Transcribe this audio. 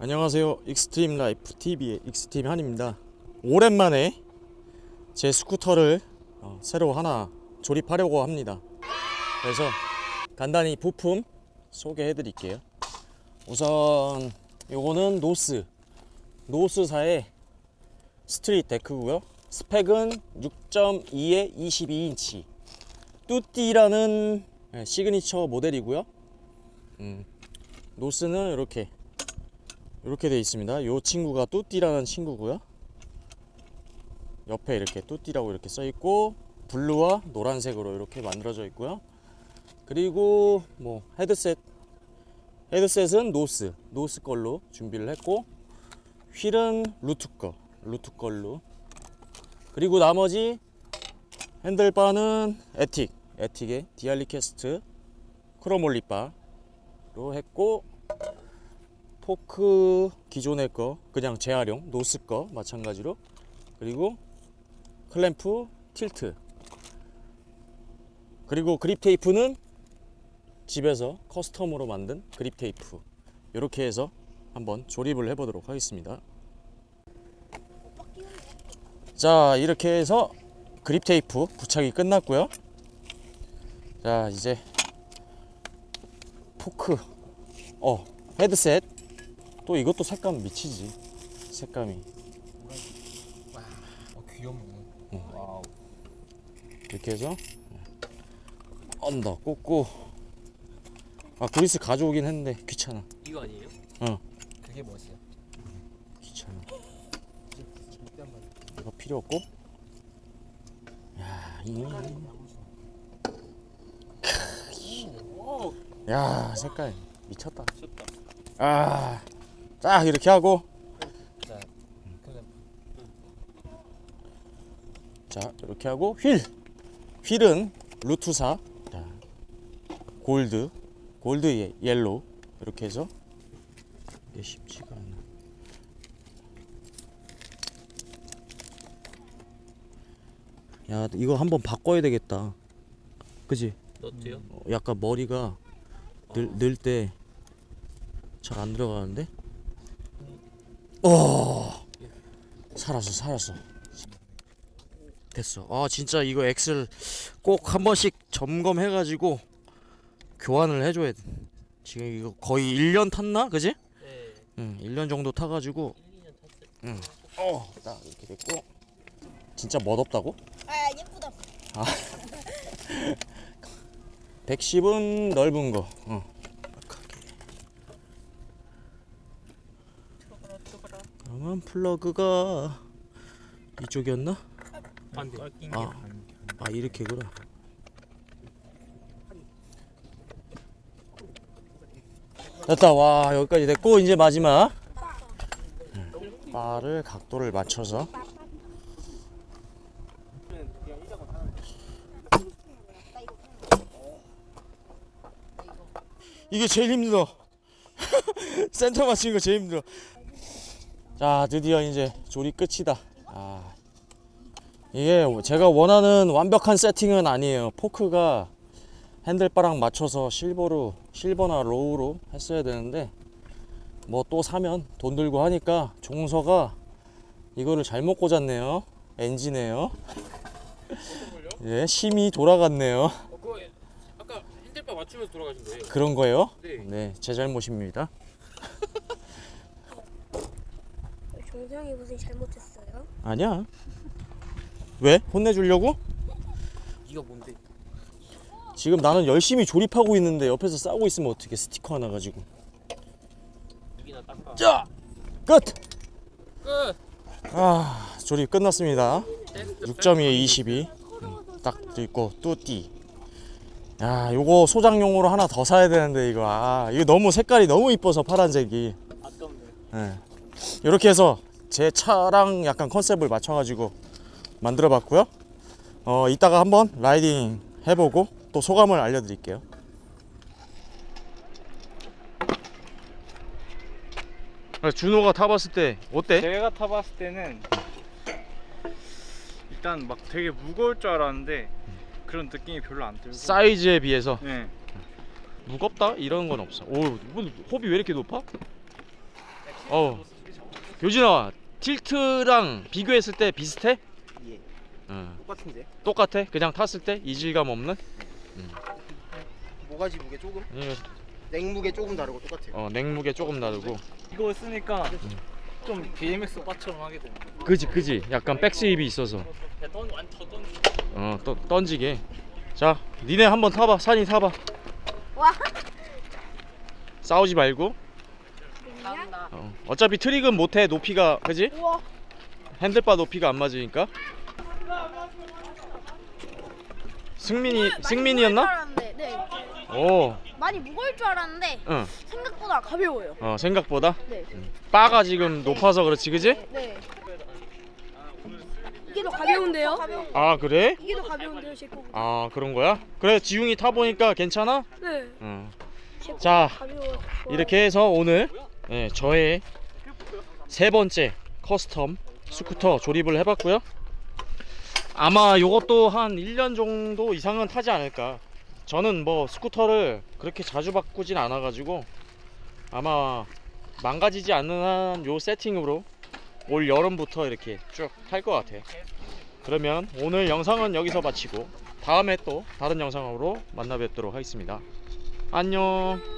안녕하세요. 익스트림 라이프 TV의 익스트림 한입니다. 오랜만에 제 스쿠터를 어, 새로 하나 조립하려고 합니다. 그래서 간단히 부품 소개해 드릴게요. 우선 요거는 노스 노스사의 street 데크고요. 스펙은 6.2에 22인치. 뚜띠라는 예, 시그니처 모델이고요. 음, 노스는 이렇게 이렇게 되어 있습니다. 이 친구가 뚜띠라는 친구고요. 옆에 이렇게 뚜띠라고 이렇게 써 있고 blue와 노란색으로 이렇게 만들어져 있고요. 그리고 뭐 헤드셋 헤드셋은 노스 노스 걸로 준비를 했고 휠은 루트 거 루트 걸로 그리고 나머지 핸들바는 에틱 에틱의 디알리캐스트 크로몰리바로 했고 포크 기존의 거 그냥 재활용 노스 거 마찬가지로. 그리고 클램프 틸트. 그리고 그립 테이프는 집에서 custom으로 만든 그립 테이프. 이렇게 해서 한번 조립을 해보도록 하겠습니다. 자 이렇게 해서 그립 테이프 부착이 끝났고요. 자 이제 포크 어 헤드셋 또 이것도 색감 미치지 색감이 어, 귀엽네. 응. wow. 이렇게 해서 under 꽂고 아 그리스 가져오긴 했는데 귀찮아 이거 아니에요? 그게 뭐지? 귀찮아. 이거 필요 없고 야, 이... 오. 야 색깔 미쳤다 미쳤다. 아, 딱 이렇게 하고. 자, 이렇게 하고 휠. 휠은 루트사. 자, gold. gold 예, yellow. 이렇게 해서 이게 쉽지가 않아. 야 이거 한번 바꿔야 되겠다. 그지? 너트요? 어, 약간 머리가 늘 때 잘 안 들어가는데 어 살았어 살았어 됐어 아 진짜 이거 엑셀 꼭 한 번씩 점검해 가지고 교환을 해줘야 돼 지금 이거 거의 1년 탔나 그지? 네. 응 1년 정도 타가지고 1, 2년 탔어요. 어딱 이렇게 됐고 진짜 멋없다고? 아 예쁘다. 110은 넓은 거 어. 들어가라 들어가라. 그러면 플러그가 이쪽이었나? 반대. 아, 아 이렇게구나. 됐다. 와 여기까지 됐고 이제 마지막 음, 바를 각도를 맞춰서 이게 제일 힘들어. 센터 맞추는 거 제일 힘들어. 자 드디어 이제 조립 끝이다. 아 이게 제가 원하는 완벽한 세팅은 아니에요. 포크가 핸들바랑 맞춰서 silver로 silver나 raw로 했어야 되는데 뭐 또 사면 돈 들고 하니까 종서가 이거를 잘못 꽂았네요. 엔진에요. 예, 심이 돌아갔네요. 어 아까 핸들바 맞추면서 돌아가신 거예요? 그런 거예요? 네. 네, 제 잘못입니다. 종성이 무슨 잘못했어요? 아니야. 왜? 혼내주려고? 이거 뭔데? 지금 나는 열심히 조립하고 있는데 옆에서 싸우고 있으면 어떻게 스티커 하나 가지고. 여기나 닦아. 자, 끝. 끝. 아, 조립 끝났습니다. 테스트 6.2에 22. 음, 딱 있고 뚜띠. 야, 요거 소장용으로 하나 더 사야 되는데 이거 아, 이거 너무 색깔이 너무 이뻐서 파란색이. 아깝네. 예. 이렇게 해서 제 차랑 약간 컨셉을 맞춰가지고 만들어 봤고요. 어, 이따가 한번 라이딩 해보고 또 소감을 알려드릴게요. 아, 준호가 타봤을 때 어때? 제가 타봤을 때는 일단 막 되게 무거울 줄 알았는데 그런 느낌이 별로 안 들고 사이즈에 비해서 네. 무겁다 이런 건 없어. 오, 뭐, 홉이 왜 이렇게 높아? 어. 교진아, 틸트랑 비교했을 때 비슷해? 예. 응. 똑같은데? 똑같아? 그냥 탔을 때 이질감 없는? 모가지 무게 조금? 이거, 냉무게 조금 다르고 똑같아요. 어, 냉무게 조금 다르고. 이거 쓰니까 좀 BMX 바처럼 하게 되는 거. 그지 그지. 약간 백스입이 있어서. 던 완전 던. 어, 떠, 던지게. 자, 니네 한번 타봐. 산이 타봐. 와. 싸우지 말고. 어, 어차피 트릭은 못해 높이가 그지? 핸들바 높이가 안 맞으니까. 승민이 승민이었나? 네. 오, 많이 무거울 줄 알았는데 응. 생각보다 가벼워요. 어 생각보다 네. 바가 지금 높아서 그렇지 그지? 네. 이게 더 가벼운데요? 아 그래? 이게 더 가벼운데요, 제 거. 아 그런 거야? 그래 지웅이 타 보니까 괜찮아? 네. 응. 제 거가 가벼워. 이렇게 해서 오늘 예, 저의 세 번째 custom 스쿠터 조립을 해봤고요. 아마 요것도 한 1년 정도 이상은 타지 않을까. 저는 뭐 스쿠터를 그렇게 자주 바꾸진 않아 가지고 아마 망가지지 않는 한 요 세팅으로 올 여름부터 이렇게 쭉 탈 것 같아. 그러면 오늘 영상은 여기서 마치고 다음에 또 다른 영상으로 만나 뵙도록 하겠습니다. 안녕.